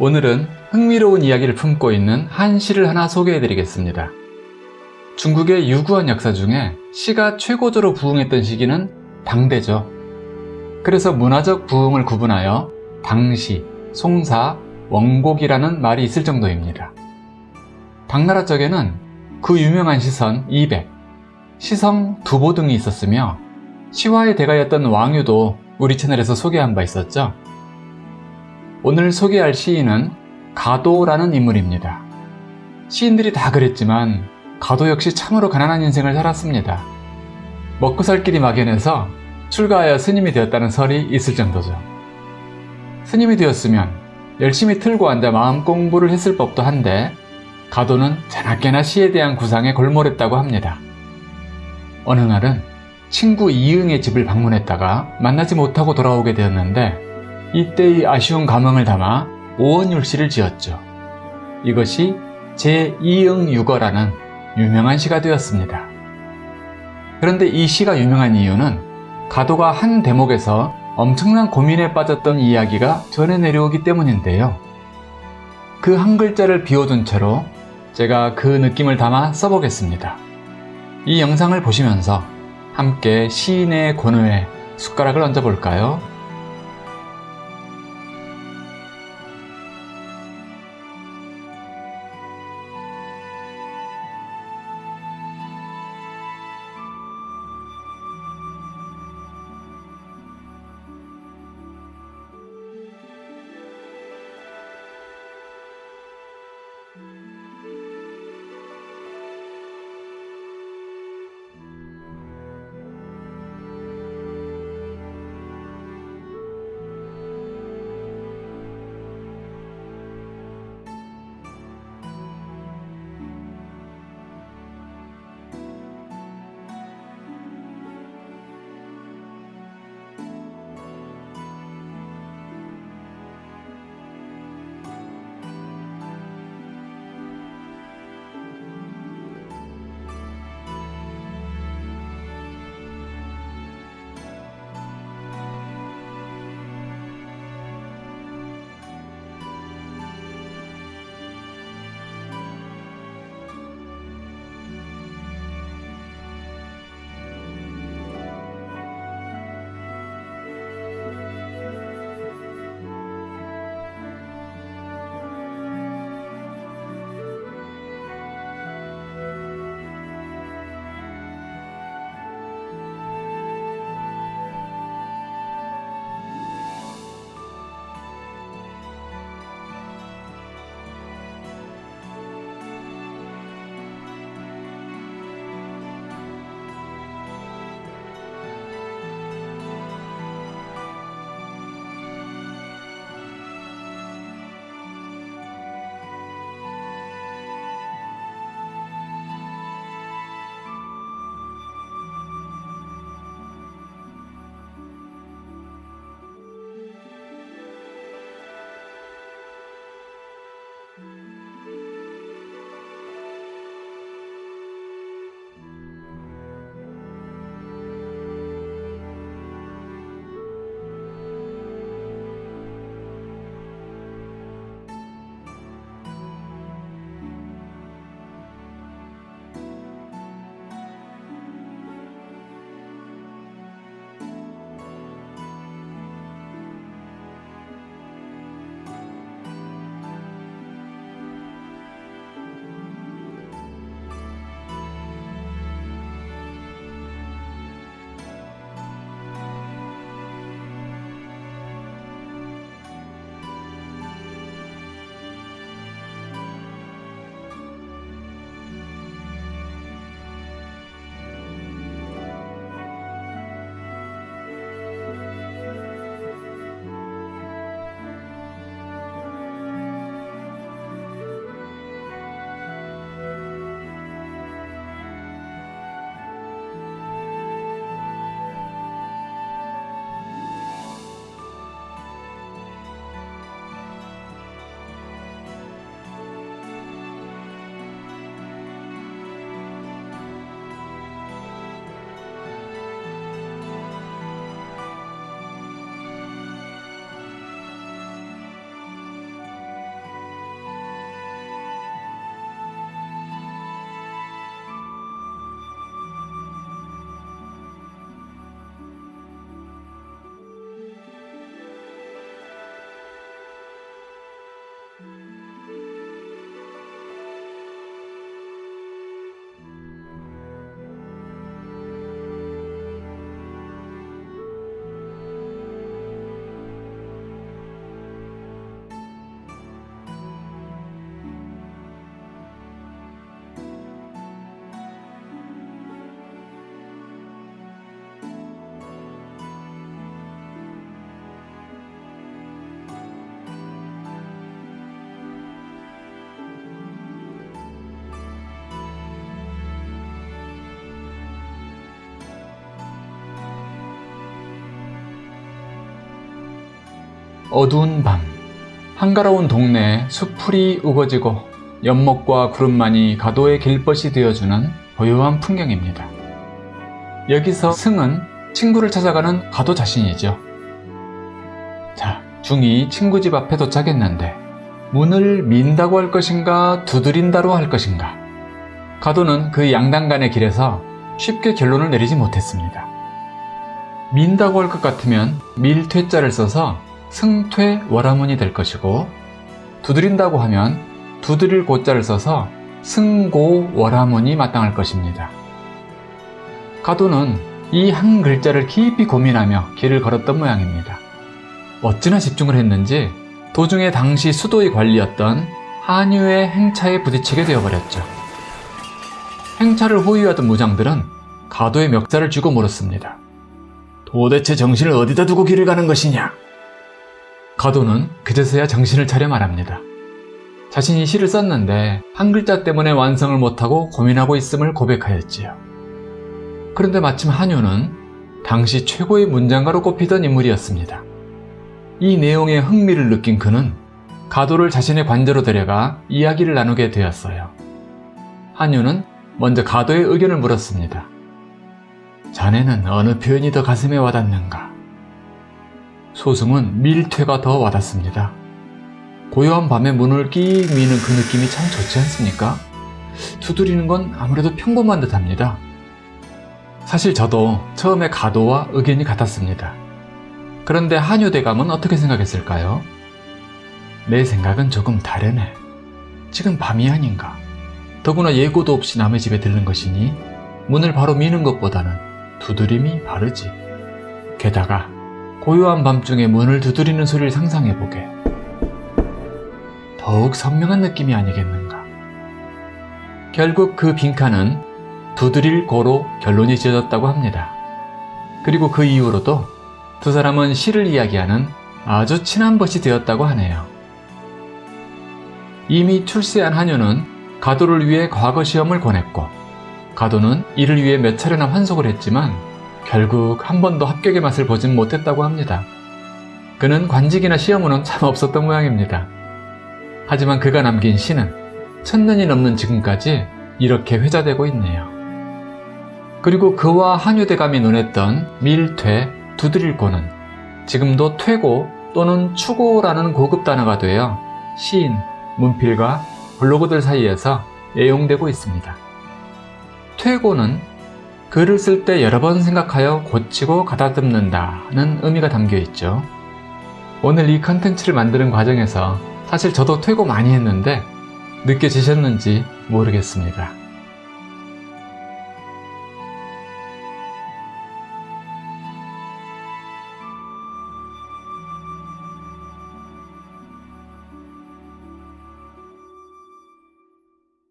오늘은 흥미로운 이야기를 품고 있는 한 시를 하나 소개해 드리겠습니다. 중국의 유구한 역사 중에 시가 최고조로 부흥했던 시기는 당대죠. 그래서 문화적 부흥을 구분하여 당시, 송사, 원곡이라는 말이 있을 정도입니다. 당나라 쪽에는 그 유명한 시선 200, 시성 두보 등이 있었으며 시화의 대가였던 왕유도 우리 채널에서 소개한 바 있었죠. 오늘 소개할 시인은 가도라는 인물입니다. 시인들이 다 그랬지만 가도 역시 참으로 가난한 인생을 살았습니다. 먹고 살 길이 막연해서 출가하여 스님이 되었다는 설이 있을 정도죠. 스님이 되었으면 열심히 틀고 앉아 마음 공부를 했을 법도 한데 가도는 자나깨나 시에 대한 구상에 골몰했다고 합니다. 어느 날은 친구 이응의 집을 방문했다가 만나지 못하고 돌아오게 되었는데 이때의 아쉬운 감흥을 담아 오원율시를 지었죠. 이것이 제2응유거라는 유명한 시가 되었습니다. 그런데 이 시가 유명한 이유는 가도가 한 대목에서 엄청난 고민에 빠졌던 이야기가 전해 내려오기 때문인데요. 그 한 글자를 비워둔 채로 제가 그 느낌을 담아 써보겠습니다. 이 영상을 보시면서 함께 시인의 권위에 숟가락을 얹어볼까요? 어두운 밤 한가로운 동네에 수풀이 우거지고 연못과 구름만이 가도의 길벗이 되어주는 고요한 풍경입니다. 여기서 승은 친구를 찾아가는 가도 자신이죠. 자, 중이 친구 집 앞에 도착했는데 문을 민다고 할 것인가 두드린다로 할 것인가 가도는 그 양단간의 길에서 쉽게 결론을 내리지 못했습니다. 민다고 할 것 같으면 밀퇴자를 써서 승퇴 월화문이 될 것이고 두드린다고 하면 두드릴 고자를 써서 승고 월화문이 마땅할 것입니다. 가도는 이 한 글자를 깊이 고민하며 길을 걸었던 모양입니다. 어찌나 집중을 했는지 도중에 당시 수도의 관리였던 한유의 행차에 부딪히게 되어버렸죠. 행차를 호위하던 무장들은 가도의 멱살을 쥐고 물었습니다. 도대체 정신을 어디다 두고 길을 가는 것이냐? 가도는 그제서야 정신을 차려 말합니다. 자신이 시를 썼는데 한 글자 때문에 완성을 못하고 고민하고 있음을 고백하였지요. 그런데 마침 한유는 당시 최고의 문장가로 꼽히던 인물이었습니다. 이 내용에 흥미를 느낀 그는 가도를 자신의 관저로 데려가 이야기를 나누게 되었어요. 한유는 먼저 가도의 의견을 물었습니다. 자네는 어느 표현이 더 가슴에 와닿는가? 소승은 밀퇴가 더 와닿습니다. 고요한 밤에 문을 끼 미는 그 느낌이 참 좋지 않습니까? 두드리는 건 아무래도 평범한 듯 합니다. 사실 저도 처음에 가도와 의견이 같았습니다. 그런데 한유 대감은 어떻게 생각했을까요? 내 생각은 조금 다르네. 지금 밤이 아닌가. 더구나 예고도 없이 남의 집에 들른 것이니 문을 바로 미는 것보다는 두드림이 바르지. 게다가 고요한 밤중에 문을 두드리는 소리를 상상해보게. 더욱 선명한 느낌이 아니겠는가. 결국 그 빈칸은 두드릴 고로 결론이 지어졌다고 합니다. 그리고 그 이후로도 두 사람은 시를 이야기하는 아주 친한 벗이 되었다고 하네요. 이미 출세한 한유는 가도를 위해 과거 시험을 권했고 가도는 이를 위해 몇 차례나 환속을 했지만 결국 한 번도 합격의 맛을 보진 못했다고 합니다. 그는 관직이나 시험은 참 없었던 모양입니다. 하지만 그가 남긴 시는 천년이 넘는 지금까지 이렇게 회자되고 있네요. 그리고 그와 한유대감이 논했던 밀퇴, 두드릴고는 지금도 퇴고 또는 추고라는 고급 단어가 되어 시인, 문필과 블로그들 사이에서 애용되고 있습니다. 퇴고는 글을 쓸 때 여러 번 생각하여 고치고 가다듬는다는 의미가 담겨 있죠. 오늘 이 컨텐츠를 만드는 과정에서 사실 저도 퇴고 많이 했는데 느껴지셨는지 모르겠습니다.